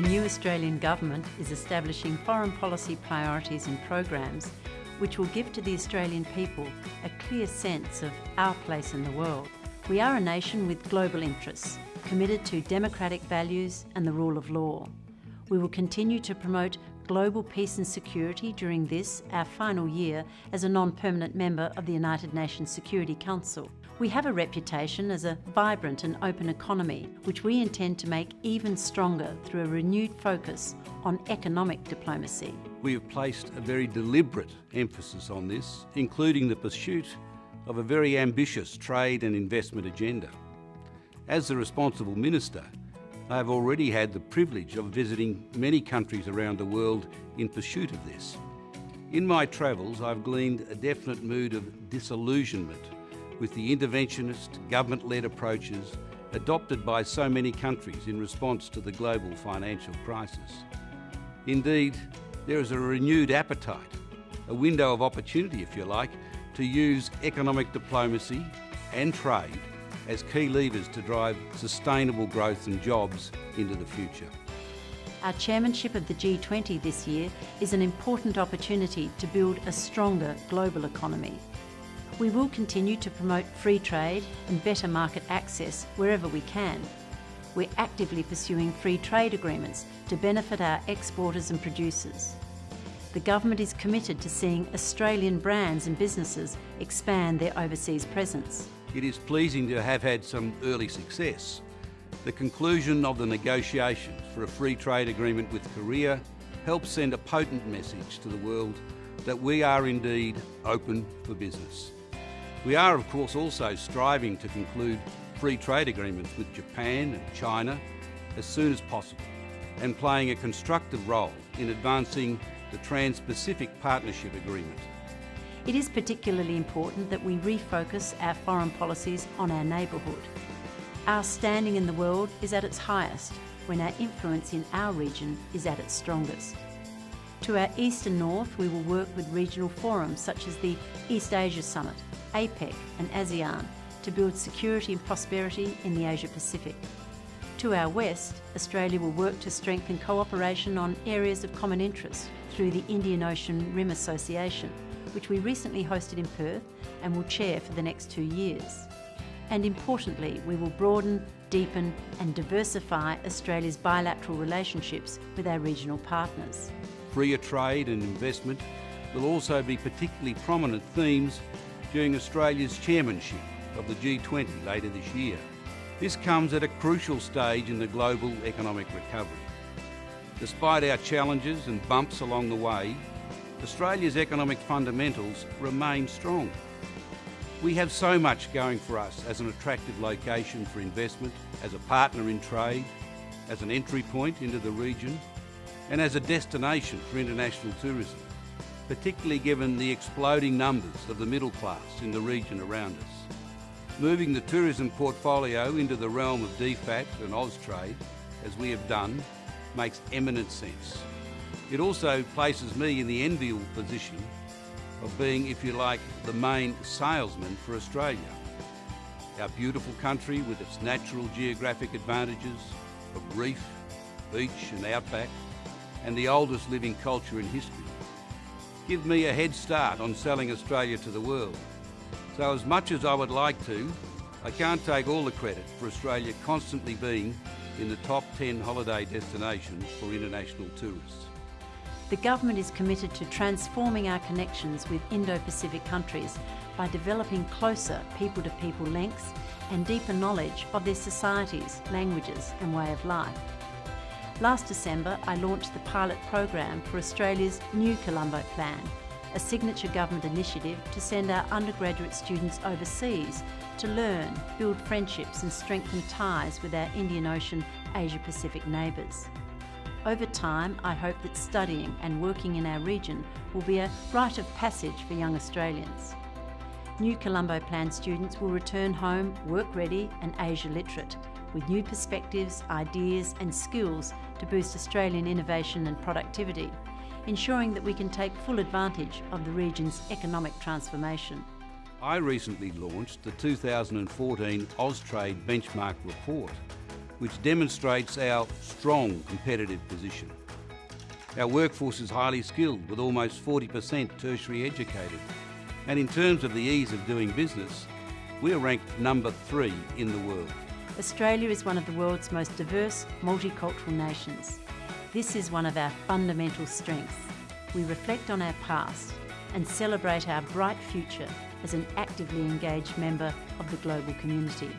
new Australian Government is establishing foreign policy priorities and programs which will give to the Australian people a clear sense of our place in the world. We are a nation with global interests, committed to democratic values and the rule of law. We will continue to promote global peace and security during this, our final year as a non-permanent member of the United Nations Security Council. We have a reputation as a vibrant and open economy, which we intend to make even stronger through a renewed focus on economic diplomacy. We have placed a very deliberate emphasis on this, including the pursuit of a very ambitious trade and investment agenda. As the responsible minister, I have already had the privilege of visiting many countries around the world in pursuit of this. In my travels, I've gleaned a definite mood of disillusionment with the interventionist, government-led approaches adopted by so many countries in response to the global financial crisis. Indeed, there is a renewed appetite, a window of opportunity, if you like, to use economic diplomacy and trade as key levers to drive sustainable growth and jobs into the future. Our chairmanship of the G20 this year is an important opportunity to build a stronger global economy. We will continue to promote free trade and better market access wherever we can. We're actively pursuing free trade agreements to benefit our exporters and producers. The government is committed to seeing Australian brands and businesses expand their overseas presence. It is pleasing to have had some early success. The conclusion of the negotiations for a free trade agreement with Korea helps send a potent message to the world that we are indeed open for business. We are of course also striving to conclude free trade agreements with Japan and China as soon as possible and playing a constructive role in advancing the Trans-Pacific Partnership Agreement. It is particularly important that we refocus our foreign policies on our neighbourhood. Our standing in the world is at its highest when our influence in our region is at its strongest. To our east and north, we will work with regional forums such as the East Asia Summit, APEC and ASEAN to build security and prosperity in the Asia Pacific. To our west, Australia will work to strengthen cooperation on areas of common interest through the Indian Ocean Rim Association, which we recently hosted in Perth and will chair for the next two years. And importantly, we will broaden, deepen and diversify Australia's bilateral relationships with our regional partners. Freer trade and investment will also be particularly prominent themes during Australia's chairmanship of the G20 later this year. This comes at a crucial stage in the global economic recovery. Despite our challenges and bumps along the way, Australia's economic fundamentals remain strong. We have so much going for us as an attractive location for investment, as a partner in trade, as an entry point into the region, and as a destination for international tourism, particularly given the exploding numbers of the middle class in the region around us. Moving the tourism portfolio into the realm of DFAT and Austrade, as we have done, makes eminent sense. It also places me in the enviable position of being, if you like, the main salesman for Australia. Our beautiful country with its natural geographic advantages of reef, beach and outback, and the oldest living culture in history, give me a head start on selling Australia to the world. So as much as I would like to, I can't take all the credit for Australia constantly being in the top 10 holiday destinations for international tourists. The Government is committed to transforming our connections with Indo-Pacific countries by developing closer people-to-people -people links and deeper knowledge of their societies, languages and way of life. Last December, I launched the pilot program for Australia's new Colombo Plan, a signature government initiative to send our undergraduate students overseas to learn, build friendships and strengthen ties with our Indian Ocean Asia Pacific neighbours. Over time, I hope that studying and working in our region will be a rite of passage for young Australians. New Colombo Plan students will return home work ready and Asia literate, with new perspectives, ideas and skills to boost Australian innovation and productivity, ensuring that we can take full advantage of the region's economic transformation. I recently launched the 2014 Austrade Benchmark Report, which demonstrates our strong competitive position. Our workforce is highly skilled, with almost 40% tertiary educated. And in terms of the ease of doing business, we are ranked number three in the world. Australia is one of the world's most diverse, multicultural nations. This is one of our fundamental strengths. We reflect on our past and celebrate our bright future as an actively engaged member of the global community.